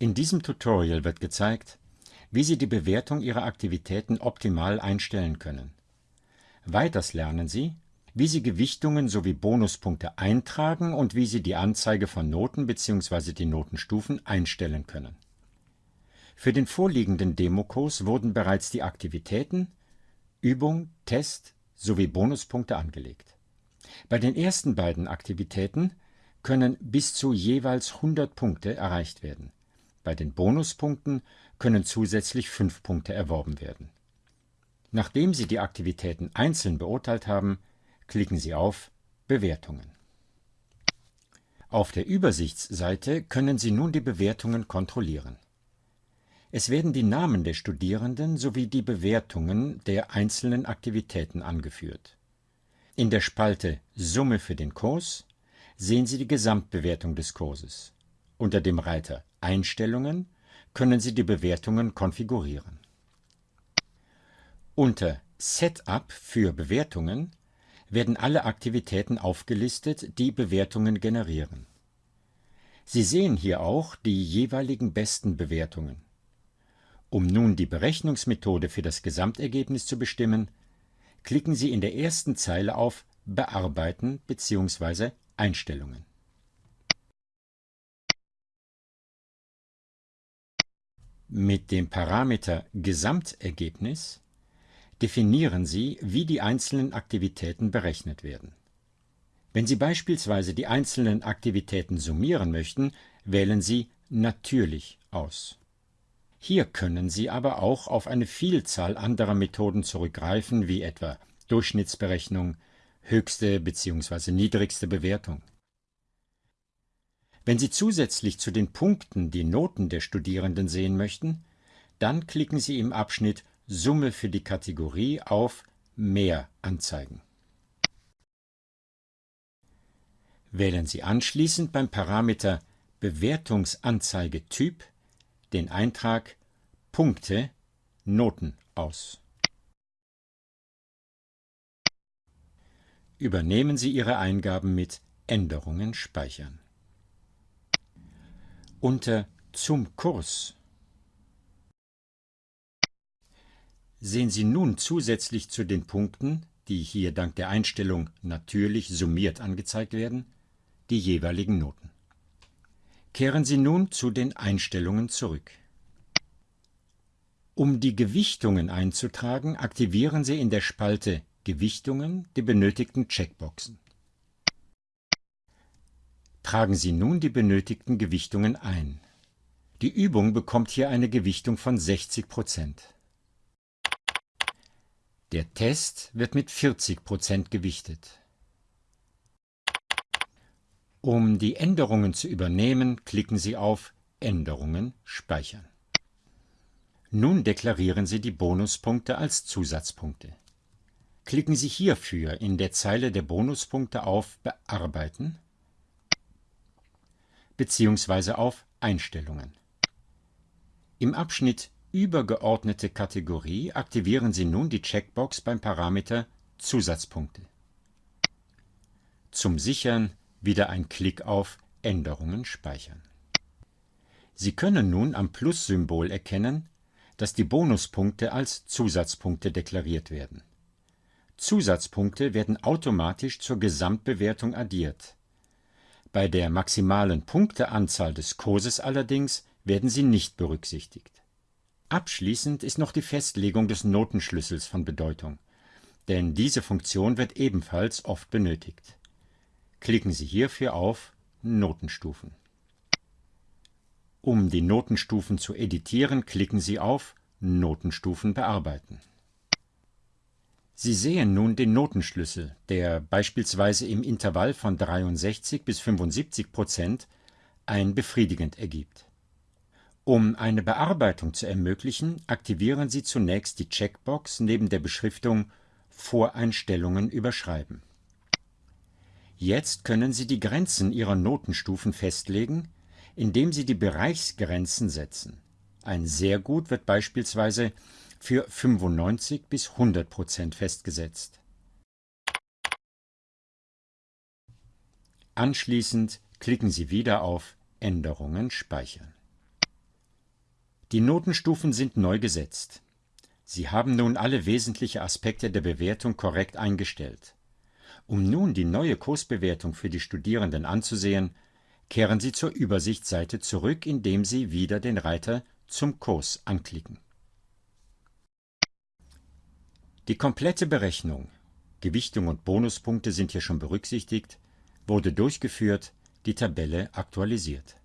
In diesem Tutorial wird gezeigt, wie Sie die Bewertung Ihrer Aktivitäten optimal einstellen können. Weiters lernen Sie, wie Sie Gewichtungen sowie Bonuspunkte eintragen und wie Sie die Anzeige von Noten bzw. die Notenstufen einstellen können. Für den vorliegenden Demokurs wurden bereits die Aktivitäten, Übung, Test sowie Bonuspunkte angelegt. Bei den ersten beiden Aktivitäten können bis zu jeweils 100 Punkte erreicht werden. Bei den Bonuspunkten können zusätzlich 5 Punkte erworben werden. Nachdem Sie die Aktivitäten einzeln beurteilt haben, klicken Sie auf Bewertungen. Auf der Übersichtsseite können Sie nun die Bewertungen kontrollieren. Es werden die Namen der Studierenden sowie die Bewertungen der einzelnen Aktivitäten angeführt. In der Spalte Summe für den Kurs sehen Sie die Gesamtbewertung des Kurses. Unter dem Reiter Einstellungen können Sie die Bewertungen konfigurieren. Unter Setup für Bewertungen werden alle Aktivitäten aufgelistet, die Bewertungen generieren. Sie sehen hier auch die jeweiligen besten Bewertungen. Um nun die Berechnungsmethode für das Gesamtergebnis zu bestimmen, klicken Sie in der ersten Zeile auf Bearbeiten bzw. Einstellungen. Mit dem Parameter Gesamtergebnis definieren Sie, wie die einzelnen Aktivitäten berechnet werden. Wenn Sie beispielsweise die einzelnen Aktivitäten summieren möchten, wählen Sie Natürlich aus. Hier können Sie aber auch auf eine Vielzahl anderer Methoden zurückgreifen, wie etwa Durchschnittsberechnung, höchste bzw. niedrigste Bewertung. Wenn Sie zusätzlich zu den Punkten die Noten der Studierenden sehen möchten, dann klicken Sie im Abschnitt Summe für die Kategorie auf Mehr anzeigen. Wählen Sie anschließend beim Parameter Bewertungsanzeigetyp den Eintrag Punkte Noten aus. Übernehmen Sie Ihre Eingaben mit Änderungen speichern. Unter Zum Kurs sehen Sie nun zusätzlich zu den Punkten, die hier dank der Einstellung natürlich summiert angezeigt werden, die jeweiligen Noten. Kehren Sie nun zu den Einstellungen zurück. Um die Gewichtungen einzutragen, aktivieren Sie in der Spalte Gewichtungen die benötigten Checkboxen. Tragen Sie nun die benötigten Gewichtungen ein. Die Übung bekommt hier eine Gewichtung von 60 Prozent. Der Test wird mit 40 Prozent gewichtet. Um die Änderungen zu übernehmen, klicken Sie auf Änderungen speichern. Nun deklarieren Sie die Bonuspunkte als Zusatzpunkte. Klicken Sie hierfür in der Zeile der Bonuspunkte auf Bearbeiten bzw. auf Einstellungen. Im Abschnitt übergeordnete Kategorie aktivieren Sie nun die Checkbox beim Parameter Zusatzpunkte. Zum Sichern wieder ein Klick auf Änderungen speichern. Sie können nun am Plus-Symbol erkennen, dass die Bonuspunkte als Zusatzpunkte deklariert werden. Zusatzpunkte werden automatisch zur Gesamtbewertung addiert. Bei der maximalen Punkteanzahl des Kurses allerdings werden sie nicht berücksichtigt. Abschließend ist noch die Festlegung des Notenschlüssels von Bedeutung, denn diese Funktion wird ebenfalls oft benötigt. Klicken Sie hierfür auf Notenstufen. Um die Notenstufen zu editieren, klicken Sie auf Notenstufen bearbeiten. Sie sehen nun den Notenschlüssel, der beispielsweise im Intervall von 63 bis 75 Prozent ein befriedigend ergibt. Um eine Bearbeitung zu ermöglichen, aktivieren Sie zunächst die Checkbox neben der Beschriftung Voreinstellungen überschreiben. Jetzt können Sie die Grenzen Ihrer Notenstufen festlegen, indem Sie die Bereichsgrenzen setzen. Ein sehr gut wird beispielsweise für 95 bis 100 Prozent festgesetzt. Anschließend klicken Sie wieder auf Änderungen speichern. Die Notenstufen sind neu gesetzt. Sie haben nun alle wesentlichen Aspekte der Bewertung korrekt eingestellt. Um nun die neue Kursbewertung für die Studierenden anzusehen, kehren Sie zur Übersichtsseite zurück, indem Sie wieder den Reiter Zum Kurs anklicken. Die komplette Berechnung, Gewichtung und Bonuspunkte sind hier schon berücksichtigt, wurde durchgeführt, die Tabelle aktualisiert